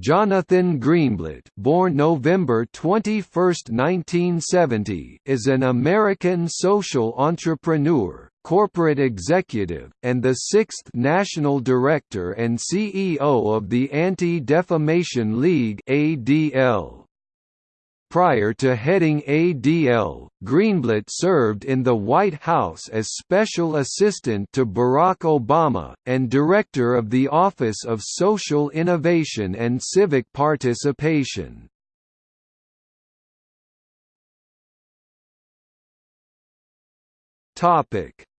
Jonathan Greenblatt, born November 21, 1970, is an American social entrepreneur, corporate executive, and the sixth national director and CEO of the Anti-Defamation League (ADL). Prior to heading ADL, Greenblatt served in the White House as Special Assistant to Barack Obama, and Director of the Office of Social Innovation and Civic Participation.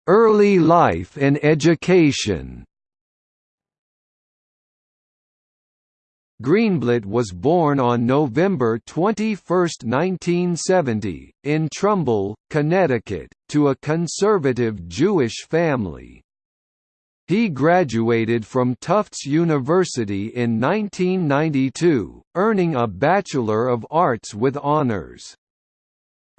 Early life and education Greenblatt was born on November 21, 1970, in Trumbull, Connecticut, to a conservative Jewish family. He graduated from Tufts University in 1992, earning a Bachelor of Arts with honors.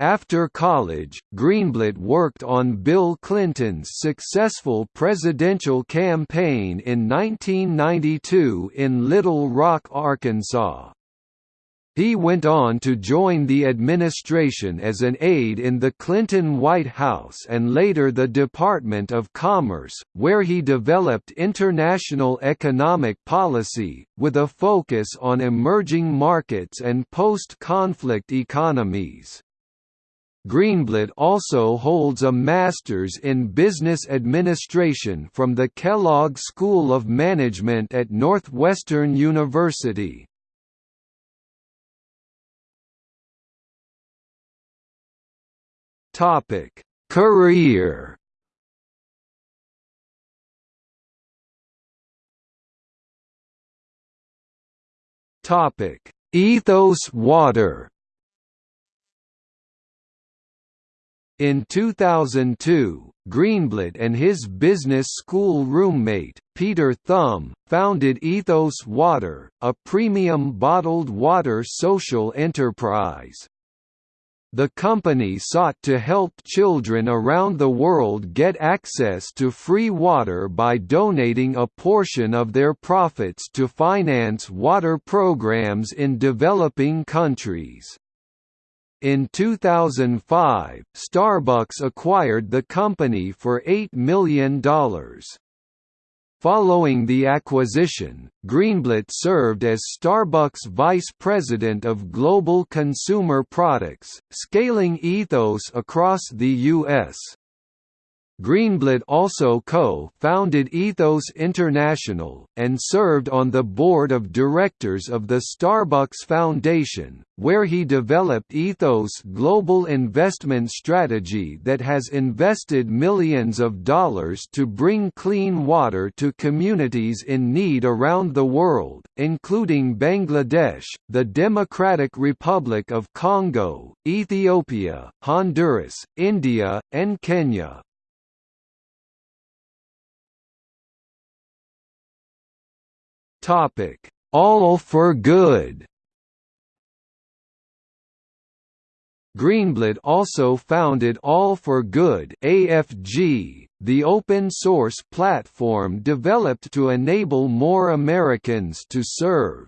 After college, Greenblatt worked on Bill Clinton's successful presidential campaign in 1992 in Little Rock, Arkansas. He went on to join the administration as an aide in the Clinton White House and later the Department of Commerce, where he developed international economic policy, with a focus on emerging markets and post-conflict economies. Greenblatt also holds a Master's in Business Administration from the Kellogg School of Management at Northwestern University. Career Ethos Water In 2002, Greenblatt and his business school roommate, Peter Thum, founded Ethos Water, a premium bottled water social enterprise. The company sought to help children around the world get access to free water by donating a portion of their profits to finance water programs in developing countries. In 2005, Starbucks acquired the company for $8 million. Following the acquisition, Greenblatt served as Starbucks Vice President of Global Consumer Products, scaling Ethos across the U.S. Greenblatt also co-founded Ethos International, and served on the board of directors of the Starbucks Foundation, where he developed Ethos' global investment strategy that has invested millions of dollars to bring clean water to communities in need around the world, including Bangladesh, the Democratic Republic of Congo, Ethiopia, Honduras, India, and Kenya. Topic: All for Good. Greenblatt also founded All for Good (AFG), the open-source platform developed to enable more Americans to serve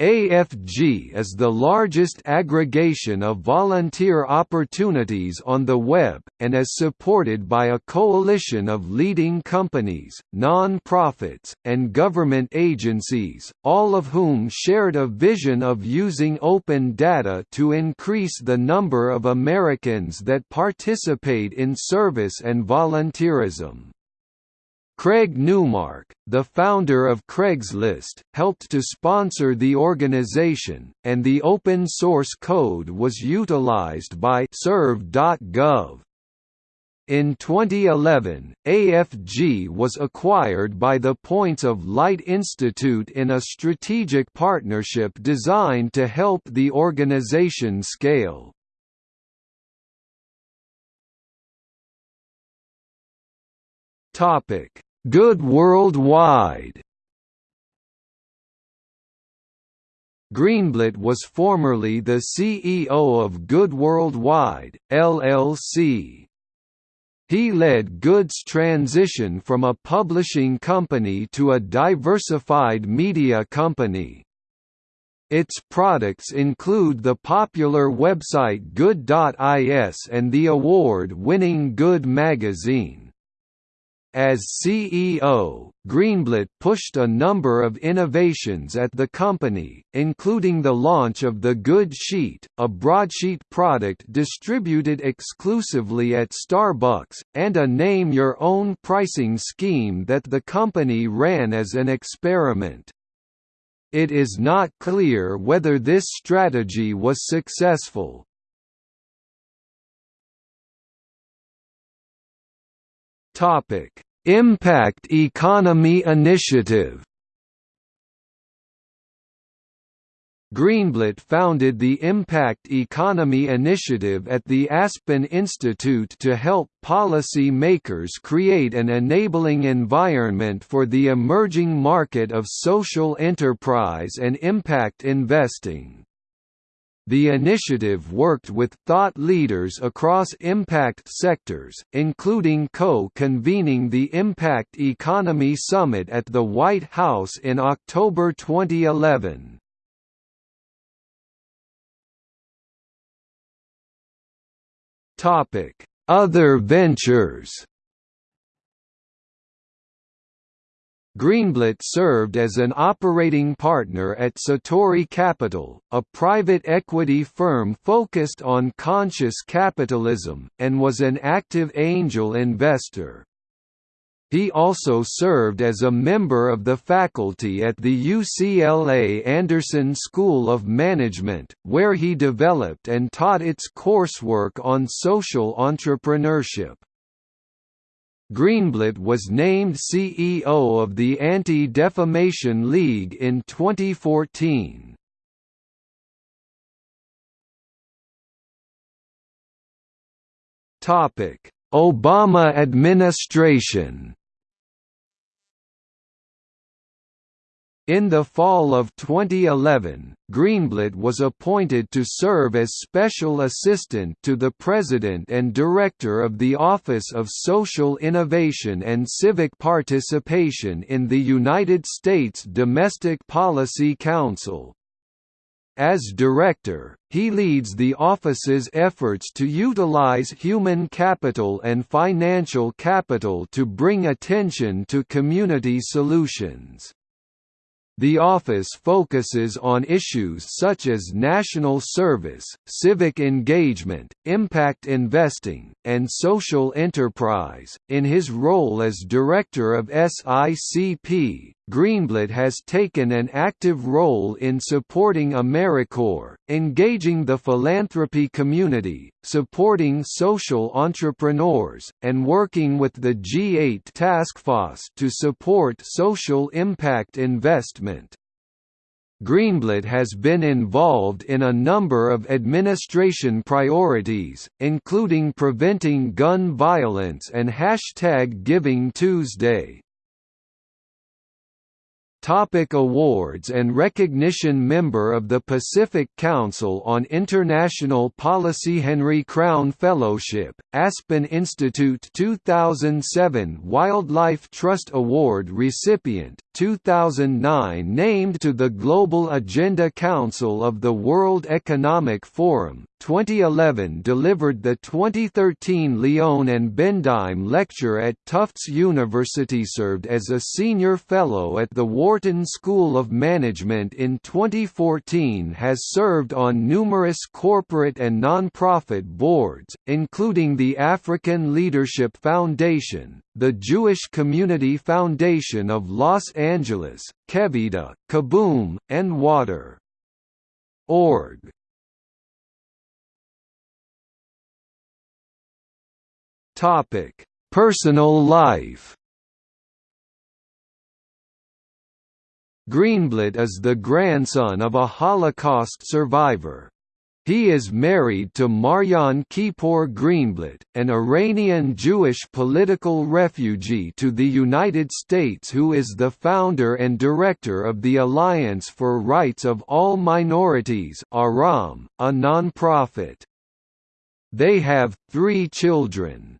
AFG is the largest aggregation of volunteer opportunities on the web, and is supported by a coalition of leading companies, non-profits, and government agencies, all of whom shared a vision of using open data to increase the number of Americans that participate in service and volunteerism. Craig Newmark, the founder of Craigslist, helped to sponsor the organization, and the open source code was utilized by Serve.gov. In 2011, AFG was acquired by the Points of Light Institute in a strategic partnership designed to help the organization scale. Topic Good Worldwide Greenblatt was formerly the CEO of Good Worldwide, LLC. He led Good's transition from a publishing company to a diversified media company. Its products include the popular website Good.is and the award-winning Good magazine. As CEO, Greenblatt pushed a number of innovations at the company, including the launch of the Good Sheet, a broadsheet product distributed exclusively at Starbucks, and a name-your-own pricing scheme that the company ran as an experiment. It is not clear whether this strategy was successful. Topic: Impact Economy Initiative Greenblatt founded the Impact Economy Initiative at the Aspen Institute to help policy makers create an enabling environment for the emerging market of social enterprise and impact investing. The initiative worked with thought leaders across impact sectors, including co-convening the Impact Economy Summit at the White House in October 2011. Topic: Other ventures. Greenblatt served as an operating partner at Satori Capital, a private equity firm focused on conscious capitalism, and was an active angel investor. He also served as a member of the faculty at the UCLA Anderson School of Management, where he developed and taught its coursework on social entrepreneurship. Greenblatt was named CEO of the Anti-Defamation League in 2014. Obama administration In the fall of 2011, Greenblatt was appointed to serve as Special Assistant to the President and Director of the Office of Social Innovation and Civic Participation in the United States Domestic Policy Council. As director, he leads the office's efforts to utilize human capital and financial capital to bring attention to community solutions. The office focuses on issues such as national service, civic engagement, impact investing, and social enterprise. In his role as director of SICP, Greenblatt has taken an active role in supporting AmeriCorps, engaging the philanthropy community, supporting social entrepreneurs, and working with the G8 Task Force to support social impact investment. Greenblatt has been involved in a number of administration priorities, including preventing gun violence and Hashtag Giving Tuesday. Topic awards and recognition Member of the Pacific Council on International Policy Henry Crown Fellowship, Aspen Institute 2007 Wildlife Trust Award recipient, 2009 named to the Global Agenda Council of the World Economic Forum, 2011 delivered the 2013 Leone and Bendheim Lecture at Tufts University served as a senior fellow at the Wharton School of Management in 2014 has served on numerous corporate and nonprofit boards, including the African Leadership Foundation, the Jewish Community Foundation of Los Angeles, Kevida, Kaboom, and Water. Org. Topic: Personal life. Greenblatt is the grandson of a Holocaust survivor. He is married to Marjan Keypour Greenblatt, an Iranian Jewish political refugee to the United States who is the founder and director of the Alliance for Rights of All Minorities ARAM, a nonprofit. They have three children.